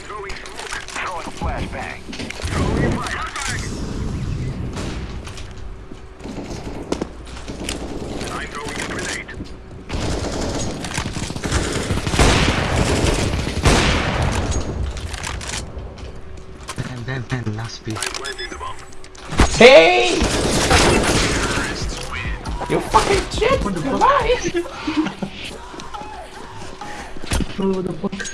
Throwing smoke. a flashbang. Throwing a flashbang. I'm throwing a grenade. And then, then last piece. I'm planting the bomb. Hey! You fucking shit! Goodbye! Bro, what the fuck?